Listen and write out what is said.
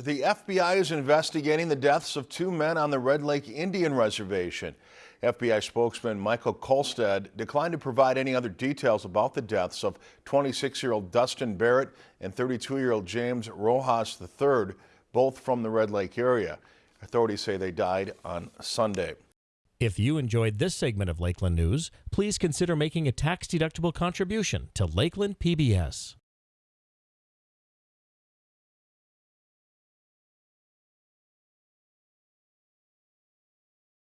The FBI is investigating the deaths of two men on the Red Lake Indian Reservation. FBI spokesman Michael Kolstad declined to provide any other details about the deaths of 26-year-old Dustin Barrett and 32-year-old James Rojas III, both from the Red Lake area. Authorities say they died on Sunday. If you enjoyed this segment of Lakeland News, please consider making a tax-deductible contribution to Lakeland PBS.